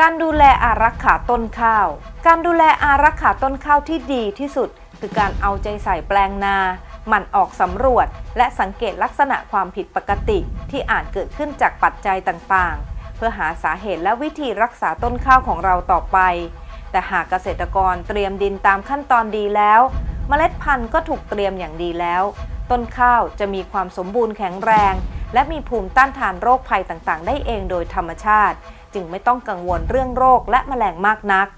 การดูแลอารักขาต้นข้าว การดูแลอารักขาต้นข้าวที่ดีที่สุด คือการเอาใจใส่แปลงนาหมั่นออกสำรวจ และสังเกตลักษณะความผิดปกติที่อาจเกิดขึ้นจากปัจจัยต่างๆ เพื่อหาสาเหตุและวิธีรักษาต้นข้าวของเราต่อไป แต่หากเกษตรกรเตรียมดินตามขั้นตอนดีแล้ว เมล็ดพันธุ์ก็ถูกเตรียมอย่างดีแล้ว ต้นข้าวจะมีความสมบูรณ์แข็งแรง และมีภูมิต้านทานโรคภัยต่างๆ ได้เองโดยธรรมชาติ จึงไม่ต้องกังวลเรื่องโรคและแมลงมากนัก